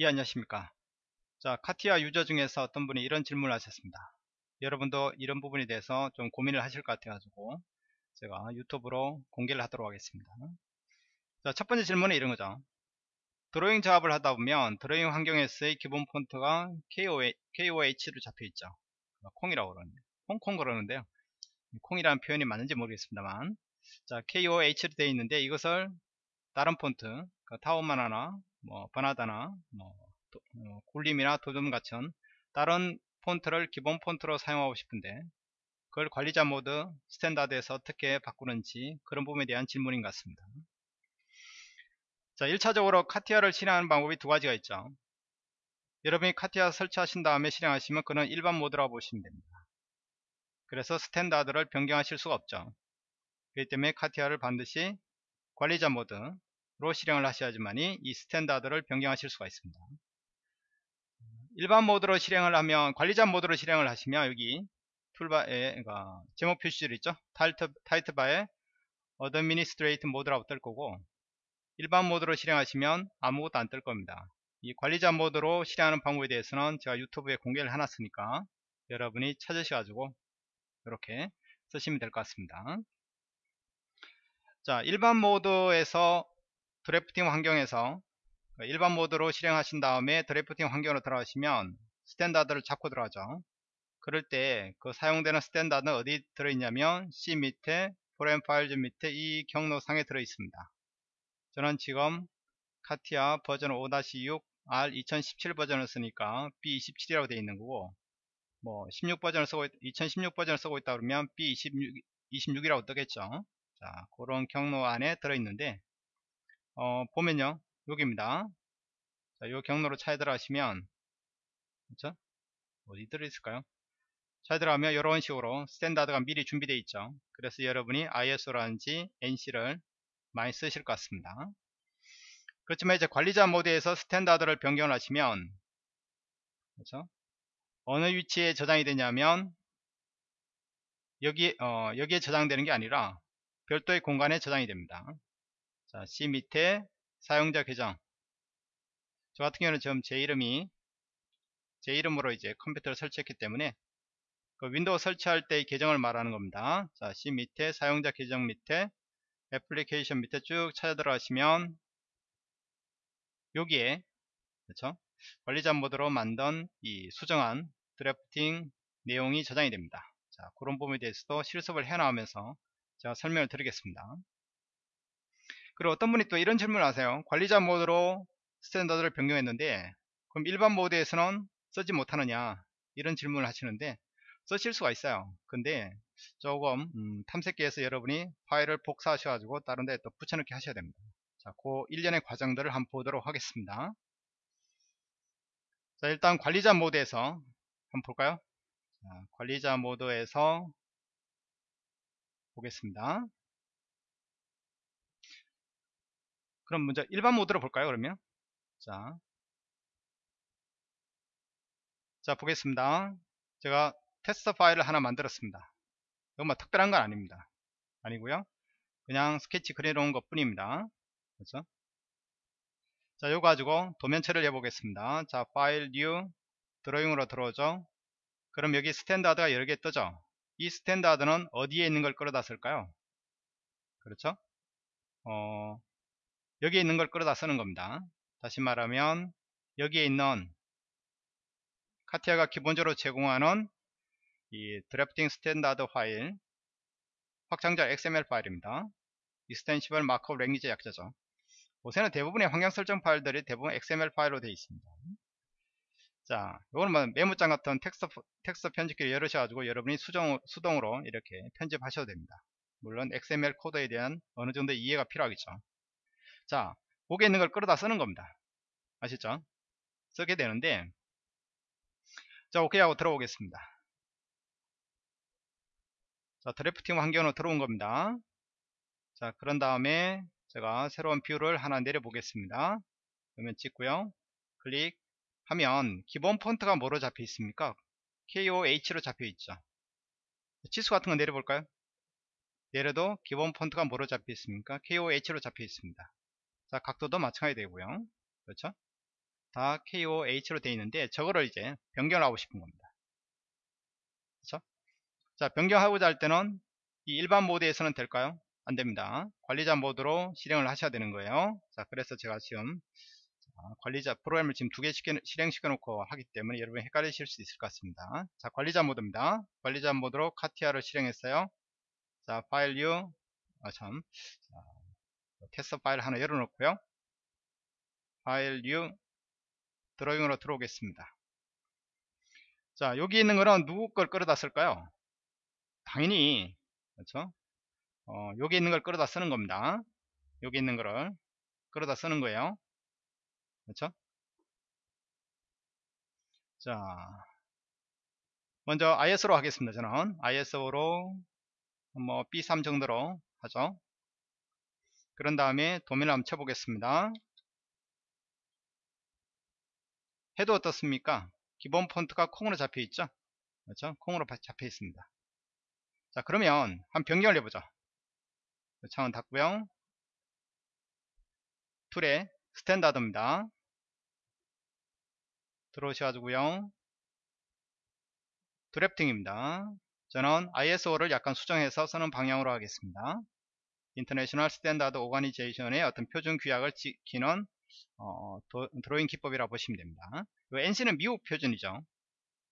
예 안녕하십니까? 자 카티아 유저 중에서 어떤 분이 이런 질문을 하셨습니다. 여러분도 이런 부분에 대해서 좀 고민을 하실 것 같아 가지고 제가 유튜브로 공개를 하도록 하겠습니다. 자 첫 번째 질문은 이런 거죠. 드로잉 작업을 하다 보면 드로잉 환경에서의 기본 폰트가 KOH로 잡혀 있죠. 콩이라고 그러는데 콩콩 그러는데요. 콩이라는 표현이 맞는지 모르겠습니다만. 자 KOH로 되어 있는데 이것을 다른 폰트 그 Tahoma나 뭐 Verdana나 뭐 도, 어, 굴림이나 돋움 같은 다른 폰트를 기본 폰트로 사용하고 싶은데 그걸 관리자 모드 standard에서 어떻게 바꾸는지 그런 부분에 대한 질문인 것 같습니다. 자 1차적으로 CATIA를 실행하는 방법이 두 가지가 있죠. 여러분이 CATIA 설치하신 다음에 실행하시면 그는 일반 모드라고 보시면 됩니다. 그래서 standard를 변경하실 수가 없죠. 그렇기 때문에 CATIA를 반드시 관리자 모드 로 실행을 하셔야지만이 이 standard를 변경하실 수가 있습니다. 일반 모드로 실행을 하면 관리자 모드로 실행을 하시면 여기 toolbar에 그러니까 제목 표시줄 있죠? 타이트, 타이트바에 administrator mode라고 뜰 거고 일반 모드로 실행하시면 아무것도 안 뜰 겁니다. 이 관리자 모드로 실행하는 방법에 대해서는 제가 유튜브에 공개를 해놨으니까 여러분이 찾으셔가지고 이렇게 쓰시면 될 것 같습니다. 자 일반 모드에서 drafting 환경에서 일반 모드로 실행하신 다음에 drafting 환경으로 들어가시면 standard를 잡고 들어가죠. 그럴 때 그 사용되는 standard는 어디 들어있냐면 C 밑에 Program Files 밑에 이 경로상에 들어 있습니다. 저는 지금 CATIA 버전 5-6 R 2017 버전을 쓰니까 B27이라고 되어 있는 거고 뭐 16 버전을 쓰고 2016 버전을 쓰고 있다 그러면 B26 26이라고 뜨겠죠. 자, 그런 경로 안에 들어 있는데, 어, 보면요. 여기입니다. 자, 이 경로로 찾아 들어가시면, 그쵸? 어디 들어있을까요? 찾아 들어가면 이런 식으로 standard가 미리 준비되어 있죠. 그래서 여러분이 ISO라든지 ANSI를 많이 쓰실 것 같습니다. 그렇지만 이제 관리자 모드에서 standard를 변경을 하시면, 그렇죠? 어느 위치에 저장이 되냐면, 여기, 어, 여기에 저장되는 게 아니라, 별도의 공간에 저장이 됩니다. 자, C 밑에 사용자 계정. 저 같은 경우는 지금 제 이름이 제 이름으로 이제 컴퓨터를 설치했기 때문에 그 윈도우 설치할 때의 계정을 말하는 겁니다. 자, C 밑에 사용자 계정 밑에 애플리케이션 밑에 쭉 찾아 들어가시면 여기에 그렇죠? 관리자 모드로 만든 이 수정한 drafting 내용이 저장이 됩니다. 자, 그런 부분에 대해서도 실습을 해 나오면서 제가 설명을 드리겠습니다. 그리고 어떤 분이 또 이런 질문을 하세요. 관리자 모드로 standard를 변경했는데 그럼 일반 모드에서는 쓰지 못하느냐 이런 질문을 하시는데 쓰실 수가 있어요. 근데 조금 음, 탐색기에서 여러분이 파일을 복사하셔 가지고 다른 데에 또 붙여넣기 하셔야 됩니다. 자, 그 일련의 과정들을 한번 보도록 하겠습니다. 자, 일단 관리자 모드에서 한번 볼까요? 자, 관리자 모드에서 보겠습니다. 그럼 먼저 일반 모드로 볼까요 그러면? 자, 자 보겠습니다. 제가 테스트 파일을 하나 만들었습니다. 이건 뭐 특별한 건 아닙니다. 아니고요. 그냥 스케치 그려놓은 것 뿐입니다. 그렇죠? 자 이거 가지고 도면체를 해보겠습니다. 자 file new drawing으로 들어오죠? 그럼 여기 standard가 여러 개 뜨죠? 이 standard는 어디에 있는 걸 끌어다 쓸까요? 그렇죠? 어, 여기에 있는 걸 끌어다 쓰는 겁니다. 다시 말하면 여기에 있는 CATIA가 기본적으로 제공하는 이 drafting standard 파일 확장자 XML 파일입니다. Extensible Markup Language 약자죠. 요새는 대부분의 환경 설정 파일들이 대부분 XML 파일로 되어 있습니다. 자, 이거는 뭐 메모장 같은 텍스트, 텍스트 편집기를 열으셔가지고 여러분이 수정, 수동으로 이렇게 편집하셔도 됩니다. 물론 XML 코드에 대한 어느 정도 이해가 필요하겠죠. 자, 거기에 있는 걸 끌어다 쓰는 겁니다. 아시죠? 쓰게 되는데, 자, 오케이 하고 들어오겠습니다. 자, drafting 환경으로 들어온 겁니다. 자, 그런 다음에 제가 새로운 view를 하나 내려보겠습니다. 그러면 찍고요. 클릭, 하면 기본 폰트가 뭐로 잡혀 있습니까? KOH로 잡혀 있죠. 치수 같은 거 내려볼까요? 내려도 기본 폰트가 뭐로 잡혀 있습니까? KOH로 잡혀 있습니다. 자, 각도도 마찬가지 되고요. 그렇죠? 다 KOH로 되어 있는데 저거를 이제 변경을 하고 싶은 겁니다. 그렇죠? 자, 변경하고자 할 때는 이 일반 모드에서는 될까요? 안 됩니다. 관리자 모드로 실행을 하셔야 되는 거예요. 자, 그래서 제가 지금 관리자 프로그램을 지금 두 개 실행시켜 놓고 하기 때문에 여러분이 헷갈리실 수 있을 것 같습니다. 자, 관리자 모드입니다. 관리자 모드로 카티아를 실행했어요. 자, file new, 아, 참, 자, 테스트 파일 하나 열어놓고요. file new, drawing으로 들어오겠습니다. 자, 여기 있는 거는 누구 걸 끌어다 쓸까요? 당연히, 그렇죠? 어, 여기 있는 걸 끌어다 쓰는 겁니다. 여기 있는 거를 끌어다 쓰는 거예요. 그렇죠? 자, 먼저 ISO로 하겠습니다. 저는 ISO로 뭐 B3 정도로 하죠. 그런 다음에 도면을 한번 쳐보겠습니다. 해도 어떻습니까? 기본 폰트가 콩으로 잡혀 있죠? 그렇죠? 콩으로 잡혀 있습니다. 자, 그러면 한 변경을 해보죠. 창은 닫고요. tool에 standard입니다. 들어오셔가지고요. drafting입니다. 저는 ISO를 약간 수정해서 쓰는 방향으로 하겠습니다. International Standard Organization의 어떤 표준 규약을 지키는 어, 도, 드로잉 기법이라고 보시면 됩니다. ANSI는 미국 표준이죠.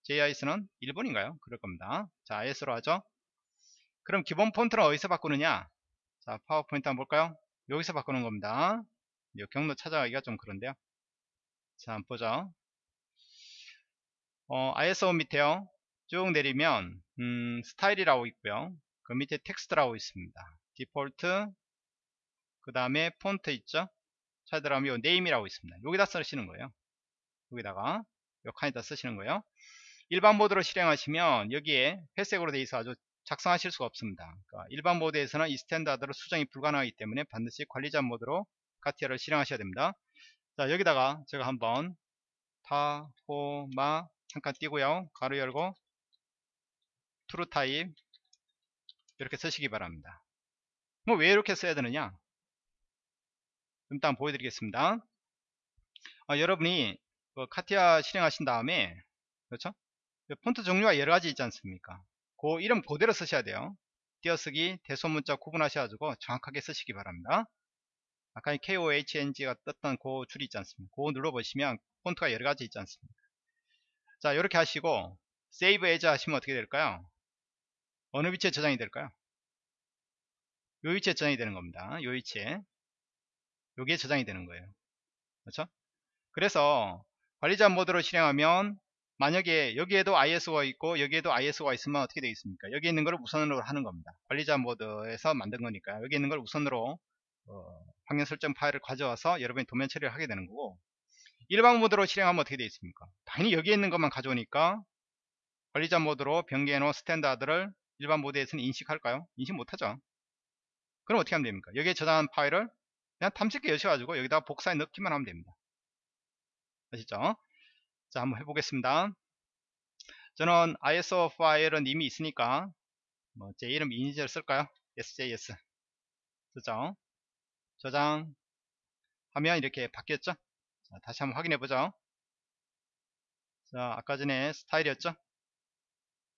JIS는 일본인가요? 그럴 겁니다. 자, ISO로 하죠. 그럼 기본 폰트는 어디서 바꾸느냐? 자, 파워포인트 한번 볼까요? 여기서 바꾸는 겁니다. 경로 찾아가기가 좀 그런데요. 자, 한번 보죠. 어, ISO 밑에요. 쭉 내리면 음, 스타일이라고 있고요. 그 밑에 텍스트라고 있습니다. 디폴트 그 다음에 폰트 있죠. 요 name이라고 있습니다. 여기다 쓰시는 거예요. 여기다가 요 칸에다 쓰시는 거예요. 일반 모드로 실행하시면 여기에 회색으로 되어 있어 아주 작성하실 수가 없습니다. 그러니까 일반 모드에서는 이 standard로 수정이 불가능하기 때문에 반드시 관리자 모드로 CATIA를 실행하셔야 됩니다. 자 여기다가 제가 한번 Tahoma 잠깐 띄고요. 괄호 열고 TrueType 이렇게 쓰시기 바랍니다. 뭐왜 이렇게 써야 되느냐? 일단 보여드리겠습니다. 아, 여러분이 그 CATIA 실행하신 다음에 그렇죠? 폰트 종류가 여러 가지 있지 않습니까? 그 이름 그대로 쓰셔야 돼요. 띄어쓰기, 대소문자 구분하셔가지고 정확하게 쓰시기 바랍니다. 아까 KOHNG가 떴던 그 줄이 있지 않습니까? 그거 눌러보시면 폰트가 여러 가지 있지 않습니까? 자, 이렇게 하시고 Save As 하시면 어떻게 될까요? 어느 위치에 저장이 될까요? 요 위치에 저장이 되는 겁니다. 요 위치에. 여기에 저장이 되는 거예요. 그렇죠? 그래서 관리자 모드로 실행하면 만약에 여기에도 ISO가 있고 여기에도 ISO가 있으면 어떻게 되겠습니까? 여기 있는 것을 우선으로 하는 겁니다. 관리자 모드에서 만든 거니까 여기 있는 걸 우선으로 어, 방향 설정 파일을 가져와서 여러분이 도면 처리를 하게 되는 거고 일반 모드로 실행하면 어떻게 되어 있습니까? 당연히 여기에 있는 것만 가져오니까 관리자 모드로 변경해 놓은 standard를 일반 모드에서는 인식할까요? 인식 못하죠. 그럼 어떻게 하면 됩니까? 여기에 저장한 파일을 그냥 탐색기 여셔가지고 여기다 복사해 넣기만 하면 됩니다. 아시죠? 자, 한번 해보겠습니다. 저는 ISO 파일은 이미 있으니까 뭐 제 이름 이니셜 쓸까요? SJS 쓰죠. 저장 하면 이렇게 바뀌었죠? 자, 다시 한번 확인해 보죠. 자, 아까 전에 스타일이었죠?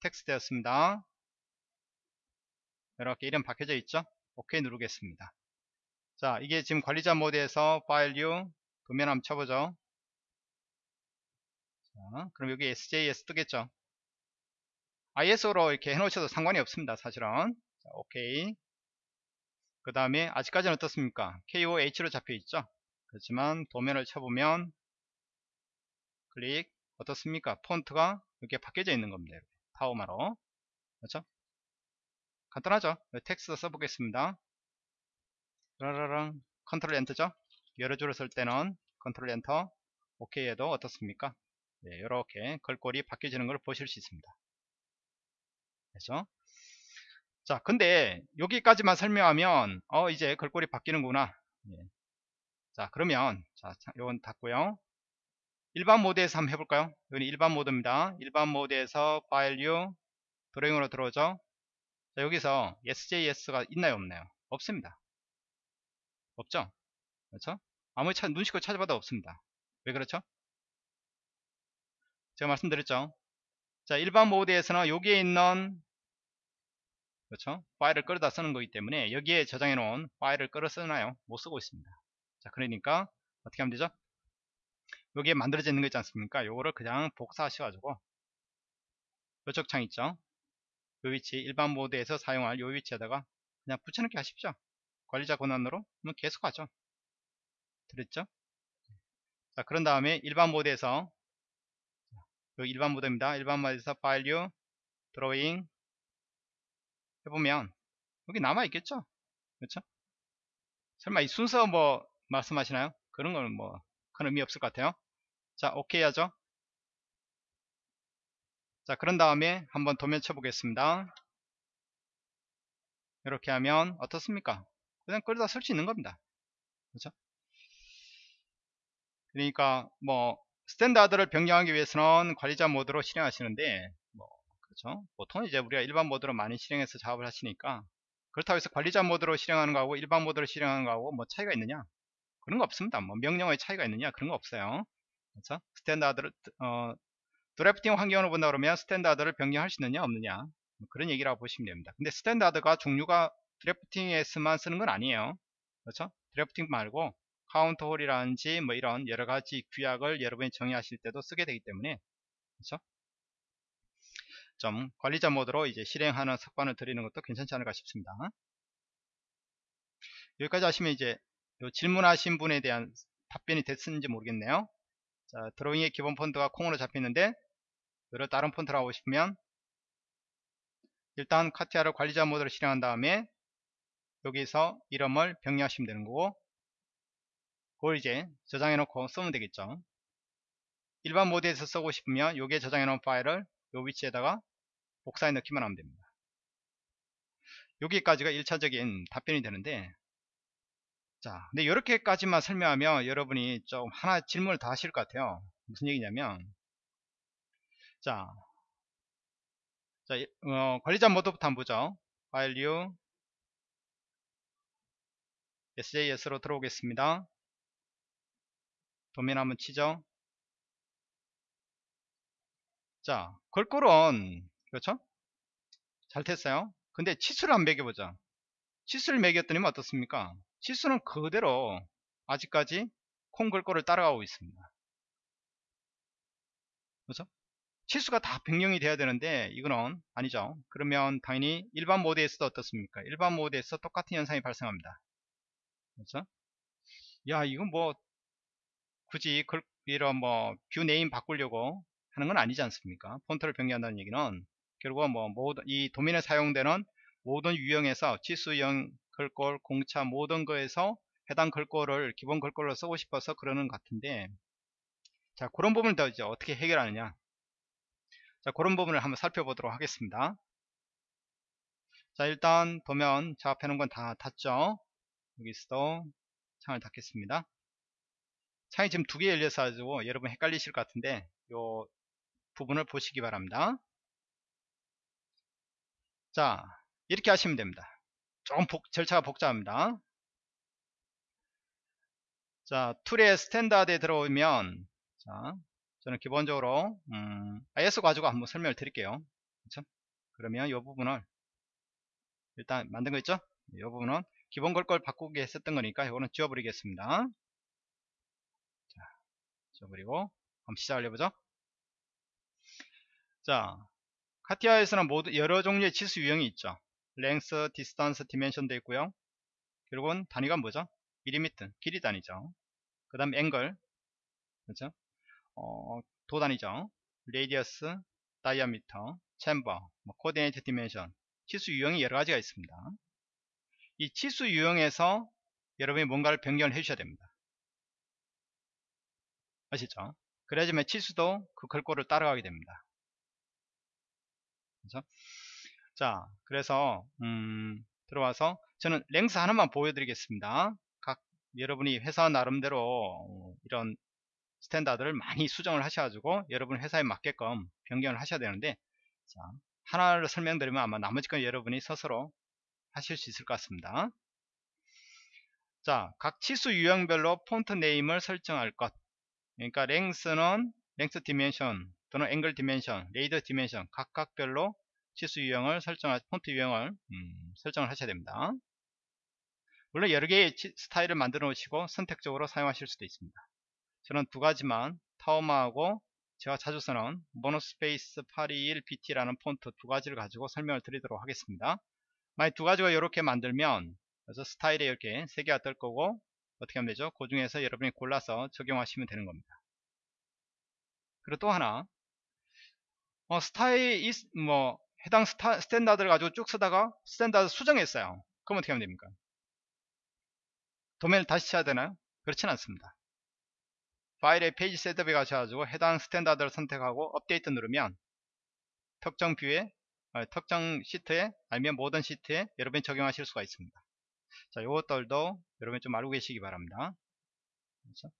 텍스트였습니다. 이렇게 이름 바뀌어져 있죠? 오케이 누르겠습니다. 자, 이게 지금 관리자 모드에서 파일 new 도면 한번 쳐보죠. 자, 그럼 여기 SJS 뜨겠죠? ISO로 이렇게 해놓으셔도 상관이 없습니다. 사실은. 자, 오케이. 그 다음에 아직까지는 어떻습니까? KOH로 잡혀 있죠? 그렇지만 도면을 쳐보면 클릭 어떻습니까? 폰트가 이렇게 바뀌어져 있는 겁니다. Tahoma로. 그렇죠? 간단하죠? 텍스트 써보겠습니다. 라라랑 컨트롤 enter죠? 여러 줄을 쓸 때는 컨트롤 엔터 오케이 해도 어떻습니까? 네, 이렇게 글꼴이 바뀌어지는 걸 보실 수 있습니다. 그렇죠? 자, 근데 여기까지만 설명하면 어 이제 글꼴이 바뀌는구나. 네. 자, 그러면 자, 이건 닫고요. 일반 모드에서 한번 해볼까요? 이건 일반 모드입니다. 일반 모드에서 파일 new drawing으로 들어오죠. 자, 여기서 SJS가 있나요, 없나요? 없습니다. 없죠? 그렇죠? 아무리 찾, 눈치껏 찾아봐도 없습니다. 왜 그렇죠? 제가 말씀드렸죠. 자, 일반 모드에서는 여기에 있는 그렇죠? 파일을 끌어다 쓰는 거기 때문에 여기에 저장해 놓은 파일을 끌어 쓰나요? 못 쓰고 있습니다. 자, 그러니까 어떻게 하면 되죠? 여기에 만들어져 있는 거 있지 않습니까? 요거를 그냥 복사하셔 가지고 이쪽 창 있죠? 요 위치 일반 모드에서 사용할 요 위치에다가 그냥 붙여넣기 하십시오. 관리자 권한으로 그러면 계속 하죠. 들었죠? 자, 그런 다음에 일반 모드에서 요 일반 모드입니다. 일반 모드에서 파일 류 드로잉 해보면 여기 남아 있겠죠 그렇죠 설마 이 순서 뭐 말씀하시나요 그런 거는 뭐 큰 의미 없을 것 같아요 자 오케이 하죠 자 그런 다음에 한번 도면 쳐보겠습니다. 이렇게 하면 어떻습니까? 그냥 끌어다 쓸 수 있는 겁니다. 그렇죠? 그러니까 뭐 standard를 변경하기 위해서는 관리자 모드로 실행하시는데 뭐 그렇죠? 보통 이제 우리가 일반 모드로 많이 실행해서 작업을 하시니까 그렇다고 해서 관리자 모드로 실행하는 거하고 일반 모드로 실행하는 거하고 뭐 차이가 있느냐? 그런 거 없습니다. 뭐 명령어의 차이가 있느냐? 그런 거 없어요. 그렇죠? standard를 어, drafting 환경으로 본다 그러면 standard를 변경할 수 있느냐 없느냐. 뭐 그런 얘기라고 보시면 됩니다. 근데 standard가 종류가 drafting에서만 쓰는 건 아니에요. 그렇죠? drafting 말고 counter hole이라든지 뭐 이런 여러 가지 규약을 여러분이 정의하실 때도 쓰게 되기 때문에 그렇죠? 좀 관리자 모드로 이제 실행하는 습관을 들이는 것도 괜찮지 않을까 싶습니다. 여기까지 하시면 이제 질문하신 분에 대한 답변이 됐는지 모르겠네요. 자, 드로잉의 기본 폰트가 콩으로 잡혔는데 여러 다른 폰트를 하고 싶으면 일단 카티아를 관리자 모드로 실행한 다음에 여기서 이름을 병리하시면 되는 거고 그걸 이제 저장해 놓고 쓰면 되겠죠. 일반 모드에서 쓰고 싶으면 여기에 저장해 놓은 파일을 요 위치에다가 복사해 넣기만 하면 됩니다. 여기까지가 1차적인 답변이 되는데 자 근데 이렇게까지만 설명하면 여러분이 좀 하나 질문을 다 하실 것 같아요 무슨 얘기냐면 자, 자 어, 관리자 모드부터 한번 보죠 파일 류 SJS로 들어오겠습니다 도면 한번 치죠 자 걸골은 그렇죠? 잘 됐어요. 근데 치수를 안 매겨보자. 치수를 매겼더니 어떻습니까? 치수는 그대로 아직까지 콩글꼴을 따라가고 있습니다. 그렇죠? 치수가 다 변경이 돼야 되는데 이거는 아니죠. 그러면 당연히 일반 모드에서도 어떻습니까? 일반 모드에서 똑같은 현상이 발생합니다. 그렇죠? 야 이건 뭐 굳이 이런 뭐뷰 네임 바꾸려고 하는 건 아니지 않습니까? 폰트를 변경한다는 얘기는 결국은 뭐 모든 이 도면에 사용되는 모든 유형에서 치수형 글꼴 공차 모든 거에서 해당 글꼴을 기본 글꼴로 쓰고 싶어서 그러는 것 같은데 자 그런 부분을 더 이제 어떻게 해결하느냐 자 그런 부분을 한번 살펴보도록 하겠습니다. 자 일단 도면 작업해 놓은 건 다 닫죠? 여기서도 창을 닫겠습니다. 창이 지금 두 개 열려서 가지고 여러분 헷갈리실 것 같은데 요 부분을 보시기 바랍니다. 자 이렇게 하시면 됩니다. 조금 복, 절차가 복잡합니다. 자 툴의 standard에 들어오면 자 저는 기본적으로 음, ISO 가지고 한번 설명을 드릴게요 그렇 그러면 이 부분을 일단 만든 거 있죠 이 부분은 기본 걸 걸 바꾸기 했었던 거니까 이거는 지워버리겠습니다 자 지워버리고 한번 시작을 해보죠 자 CATIA에서는 모두 여러 종류의 치수 유형이 있죠. length, distance, dimension도 있고요. 결국은 단위가 뭐죠? 밀리미터, 길이 단위죠. 그 다음 앵글, 그렇죠? 어, 도 단위죠. radius, diameter, chamfer, 뭐 coordinate dimension, 치수 유형이 여러 가지가 있습니다. 이 치수 유형에서 여러분이 뭔가를 변경을 해주셔야 됩니다. 아시죠? 그래야지만 치수도 그 글꼴을 따라가게 됩니다. 그죠? 자, 그래서 음, 들어와서 저는 length 하나만 보여드리겠습니다. 각 여러분이 회사 나름대로 어, 이런 standard를 많이 수정을 하셔가지고 여러분 회사에 맞게끔 변경을 하셔야 되는데 자, 하나를 설명드리면 아마 나머지 건 여러분이 스스로 하실 수 있을 것 같습니다. 자, 각 치수 유형별로 폰트 name을 설정할 것. 그러니까 length는 length dimension 또는 angle dimension, radius dimension 각각별로 치수 유형을 설정할 폰트 유형을 음, 설정을 하셔야 됩니다. 물론 여러 개의 스타일을 만들어 놓으시고 선택적으로 사용하실 수도 있습니다. 저는 두 가지만 타오마하고 제가 자주 쓰는 모노스페이스 821 BT라는 폰트 두 가지를 가지고 설명을 드리도록 하겠습니다. 만약 두 가지가 이렇게 만들면 그래서 스타일에 이렇게 세 개가 뜰 거고 어떻게 하면 되죠? 그 중에서 여러분이 골라서 적용하시면 되는 겁니다. 그리고 또 하나 어, 스타일 뭐 해당 스타, standard를 가지고 쭉 쓰다가 standard 수정했어요. 그럼 어떻게 하면 됩니까? 도면을 다시 쳐야 되나요? 그렇진 않습니다. 파일의 page setup에 가셔가지고 해당 standard를 선택하고 업데이트 누르면 특정 뷰에 아, 특정 시트에 아니면 모든 시트에 여러분이 적용하실 수가 있습니다. 자, 요것들도 여러분이 좀 알고 계시기 바랍니다. 그렇죠?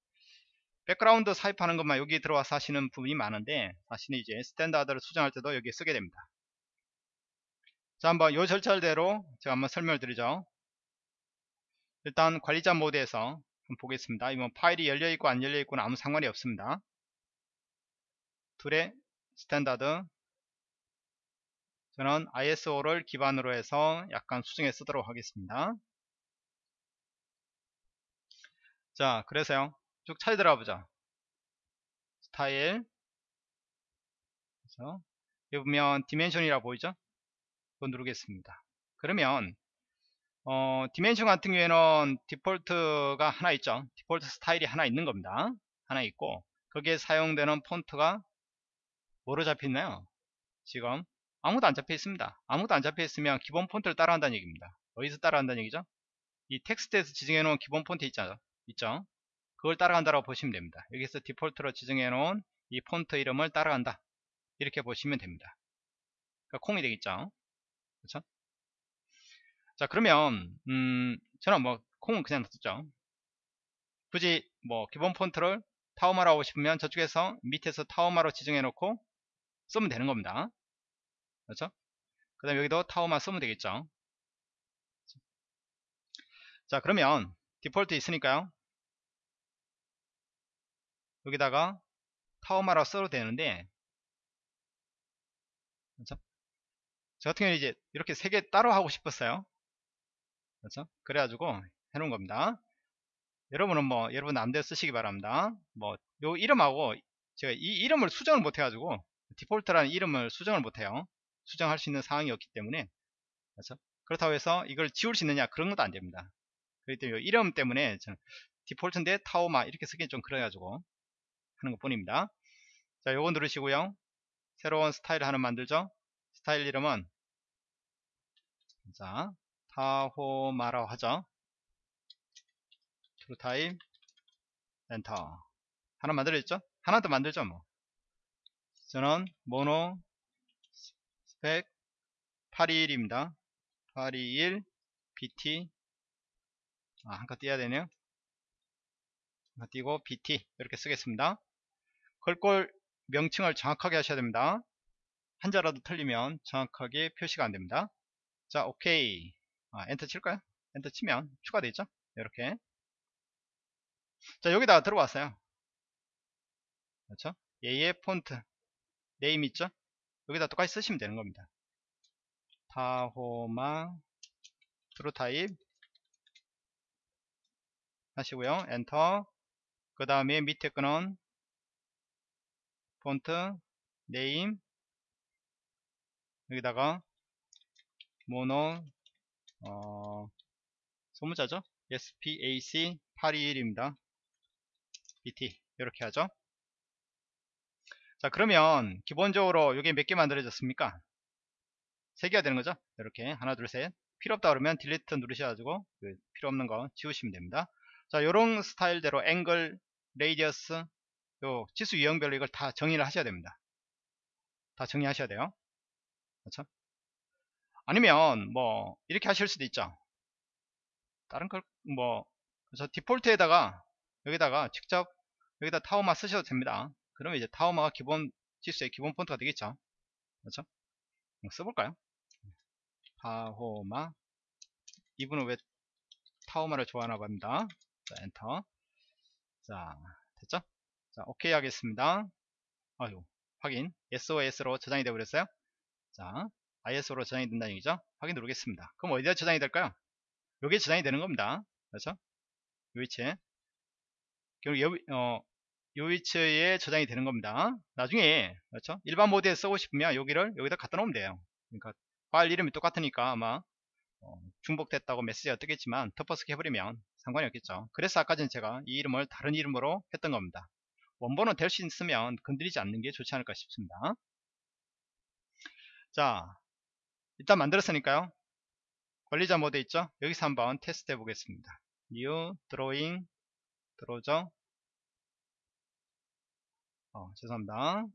백그라운드 삽입하는 것만 여기 들어와서 하시는 부분이 많은데 사실은 이제 standard를 수정할 때도 여기에 쓰게 됩니다. 자, 한번 요 절차대로 제가 한번 설명을 드리죠. 일단 관리자 모드에서 보겠습니다. 이건 파일이 열려있고 안 열려있고는 아무 상관이 없습니다. 툴의 standard 저는 ISO를 기반으로 해서 약간 수정해 쓰도록 하겠습니다. 자, 그래서요. 쭉 차례 들어가 보자. 스타일. 그래서 여기 보면 dimension이라 보이죠? 그거 누르겠습니다. 그러면 어, dimension 같은 경우에는 디폴트가 하나 있죠. 디폴트 스타일이 하나 있는 겁니다. 하나 있고 거기에 사용되는 폰트가 뭐로 잡혀있나요? 지금 아무도 안 잡혀 있습니다. 아무도 안 잡혀 있으면 기본 폰트를 따라한다는 얘기입니다. 어디서 따라한다는 얘기죠? 이 텍스트에서 지정해 놓은 기본 폰트 있죠? 있죠? 그걸 따라간다고 보시면 됩니다. 여기서 디폴트로 지정해 놓은 이 폰트 이름을 따라간다. 이렇게 보시면 됩니다. 그러니까 콩이 되겠죠? 그렇죠? 자 그러면 음, 저는 뭐 콩은 그냥 놔뒀죠. 굳이 뭐 기본 폰트를 타오마로 하고 싶으면 저쪽에서 밑에서 타오마로 지정해 놓고 쓰면 되는 겁니다. 그렇죠? 그 다음 여기도 타오마 쓰면 되겠죠. 자 그러면 디폴트 있으니까요. 여기다가 타오마로 써도 되는데 그렇죠? 저 같은 경우는 이제 이렇게 세 개 따로 하고 싶었어요 그렇죠? 그래가지고 해놓은 겁니다. 여러분은 뭐 여러분 남대로 쓰시기 바랍니다. 뭐 요 이름하고 제가 이 이름을 수정을 못 해가지고 디폴트라는 이름을 수정을 못해요. 수정할 수 있는 상황이 없기 때문에 그렇죠? 그렇다고 해서 이걸 지울 수 있느냐 그런 것도 안 됩니다. 그렇기 때문에 이름 때문에 저는 디폴트인데 Tahoma 이렇게 쓰기 좀 그래가지고 하는 것 뿐입니다. 자 요거 누르시고요. 새로운 스타일 하나 만들죠. 스타일 이름은 자 Tahoma라 하죠. true type enter 하나 만들어졌죠? 하나 더 만들죠 뭐. 저는 monospac 821입니다. 821 BT. 아, 한칸 띄어야 되네요. 한칸 띄고 BT 이렇게 쓰겠습니다. 걸골 명칭을 정확하게 하셔야 됩니다. 한자라도 틀리면 정확하게 표시가 안됩니다. 자 오케이 아, 엔터 칠까요? 엔터 치면 추가되어 있죠? 이렇게 자 여기다가 들어왔어요 그렇죠? 얘의 font name 있죠? 여기다 똑같이 쓰시면 되는 겁니다 Tahoma true type 하시고요 엔터 그 다음에 밑에 거는 font name 여기다가 모노 어, 소문자죠? SPAC 821입니다. BT 이렇게 하죠? 자 그러면 기본적으로 이게 몇 개 만들어졌습니까? 3개가 되는 거죠? 이렇게. 하나 둘 셋. 필요 없다 그러면 delete 누르셔가지고 그 필요 없는 거 지우시면 됩니다. 자 요런 스타일대로 angle radius 요 치수 유형별로 이걸 다 정의를 하셔야 됩니다. 다 정의하셔야 돼요. 그렇죠 아니면 뭐 이렇게 하실 수도 있죠. 다른 걸 뭐 그래서 디폴트에다가 여기다가 직접 여기다 타오마 쓰셔도 됩니다. 그러면 이제 타오마가 기본 지수의 기본 폰트가 되겠죠. 그렇죠? 써볼까요? 타오마. 이분은 왜 타오마를 좋아하나 봅니다. 자 엔터. 자 됐죠? 자 오케이 하겠습니다. 아유 확인. SOS로 저장이 되어 버렸어요. 자 ISO로 저장이 된다는 얘기죠? 확인 누르겠습니다. 그럼 어디다 저장이 될까요? 여기에 저장이 되는 겁니다. 그렇죠? 요 위치에. 결국 요, 어, 요 위치에 저장이 되는 겁니다. 나중에 그렇죠? 일반 모드에 쓰고 싶으면 여기를 여기다 갖다 놓으면 돼요. 그러니까 파일 이름이 똑같으니까 아마 어, 중복됐다고 메시지가 뜨겠지만 덮어쓰기 해버리면 상관이 없겠죠. 그래서 아까 전에 제가 이 이름을 다른 이름으로 했던 겁니다. 원본은 될 수 있으면 건드리지 않는 게 좋지 않을까 싶습니다. 자 일단 만들었으니까요. 관리자 모드 있죠? 여기서 한번 테스트 해 보겠습니다. New drawing 들어오죠 어, 죄송합니다.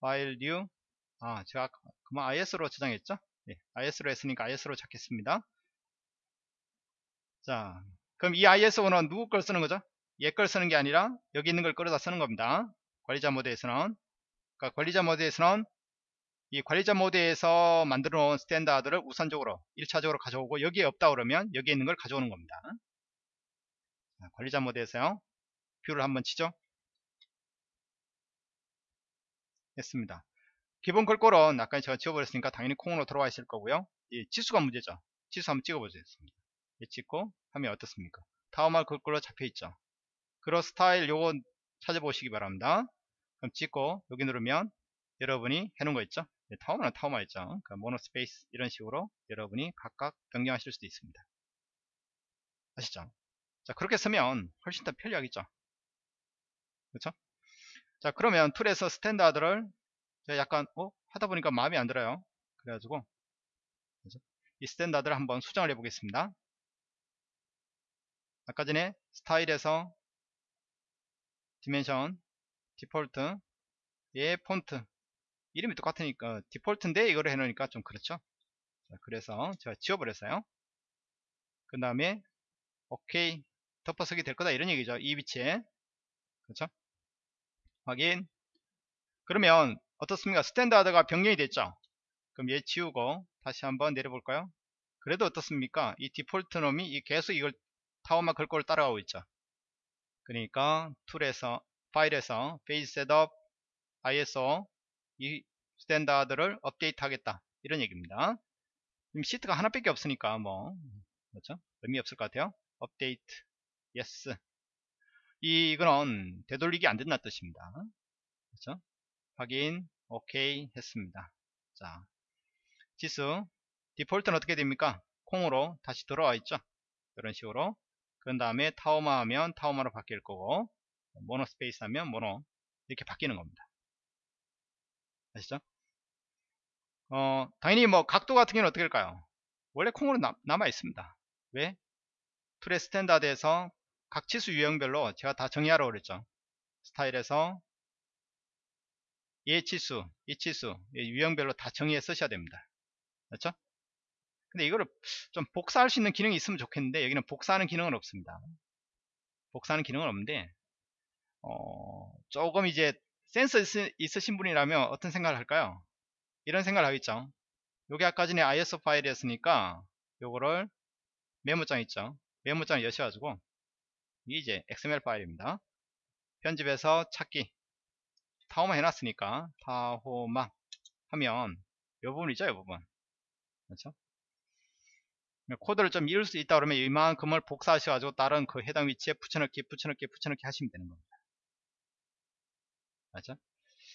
파일 new. 아 제가 그만 IS로 저장했죠? 네, IS로 했으니까 IS로 찾겠습니다. 자 그럼 이 ISO는 누구 걸 쓰는 거죠? 얘 걸 쓰는 게 아니라 여기 있는 걸 끌어다 쓰는 겁니다. 관리자 모드에서는. 그러니까 관리자 모드에서는 이 관리자 모드에서 만들어 놓은 standard를 우선적으로 1차적으로 가져오고 여기에 없다 그러면 여기에 있는 걸 가져오는 겁니다 자, 관리자 모드에서요 view를 한번 치죠 했습니다 기본 글꼴은 아까 제가 지워버렸으니까 당연히 콩으로 들어와 있을 거고요. 이 치수가 문제죠. 치수 한번 찍어보겠습니다. 이 찍고 하면 어떻습니까? Tahoma 글꼴로 잡혀있죠. 그런 스타일 요거 찾아보시기 바랍니다. 그럼 찍고 여기 누르면 여러분이 해놓은 거 있죠? 네, Tahoma는 Tahoma 있죠. 그러니까 monospace 이런 식으로 여러분이 각각 변경하실 수도 있습니다. 아시죠? 자 그렇게 쓰면 훨씬 더 편리하겠죠. 그렇죠? 자 그러면 툴에서 standard를 제가 약간 어 하다 보니까 마음에 안 들어요 그래가지고 이 standard를 한번 수정을 해 보겠습니다 아까 전에 스타일에서 dimension 디폴트 예 폰트 이름이 똑같으니까 디폴트인데 이거를 해놓으니까 좀 그렇죠 자, 그래서 제가 지워버렸어요 그 다음에 오케이 덮어쓰기 될 거다 이런 얘기죠 이 위치에 그렇죠 확인 그러면 어떻습니까? standard가 변경이 됐죠? 그럼 얘 지우고 다시 한번 내려볼까요? 그래도 어떻습니까? 이 디폴트 놈이 계속 이걸 Tahoma 글꼴을 따라가고 있죠. 그러니까 툴에서 파일에서 page setup ISO 이 standard를 업데이트 하겠다. 이런 얘기입니다. 시트가 하나밖에 없으니까 뭐 그렇죠? 의미 없을 것 같아요. 업데이트. Yes. 이거는 되돌리기 안 된다는 뜻입니다. 그렇죠? 확인. 오케이 했습니다. 자 치수. 디폴트는 어떻게 됩니까? 콩으로 다시 들어와 있죠? 이런 식으로. 그 다음에 Tahoma 하면 Tahoma로 바뀔 거고 monospace 하면 모노. 이렇게 바뀌는 겁니다 아시죠 어 당연히 뭐 각도 같은 경우는 어떻게 될까요 원래 콩으로 남, 남아 있습니다 왜 툴의 standard에서 각 치수 유형별로 제가 다 정의하라고 그랬죠 스타일에서 얘 치수, 이 치수, 유형별로 다 정의해 쓰셔야 됩니다. 그렇죠? 근데 이거를 좀 복사할 수 있는 기능이 있으면 좋겠는데 여기는 복사하는 기능은 없습니다. 복사하는 기능은 없는데 어, 조금 이제 센서 있, 으신 분이라면 어떤 생각을 할까요? 이런 생각을 하겠죠. 요게 아까 전에 ISO 파일이었으니까 요거를 메모장 있죠. 메모장을 여셔가지고 이제 XML 파일입니다. 편집해서 찾기 타호마 해놨으니까 타호마 하면 이 부분이죠 이 부분 그렇죠 코드를 좀 이을 수 있다 그러면 이만큼을 복사하셔가지고 다른 그 해당 위치에 붙여넣기 붙여넣기 붙여넣기 하시면 되는 겁니다 맞죠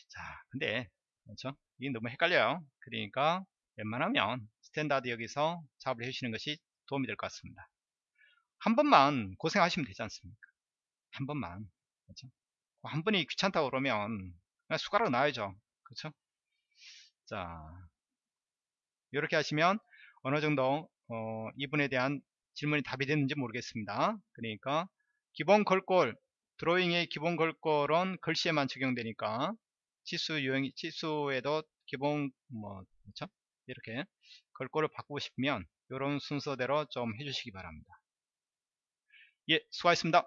자 근데 그렇죠? 이게 너무 헷갈려요. 그러니까 웬만하면 standard 여기서 작업을 해주시는 것이 도움이 될 것 같습니다. 한 번만 고생하시면 되지 않습니까? 한 번만 그렇죠? 한 번이 귀찮다고 그러면 숟가락 놔야죠. 그렇죠? 자 이렇게 하시면 어느 정도 어, 이분에 대한 질문이 답이 됐는지 모르겠습니다. 그러니까 기본 글꼴 drawing의 기본 글꼴은 글씨에만 적용되니까 치수 유형 치수에도 기본 뭐 그렇죠 이렇게 걸골을 바꾸고 싶으면 이런 순서대로 좀 해주시기 바랍니다. 예 수고하셨습니다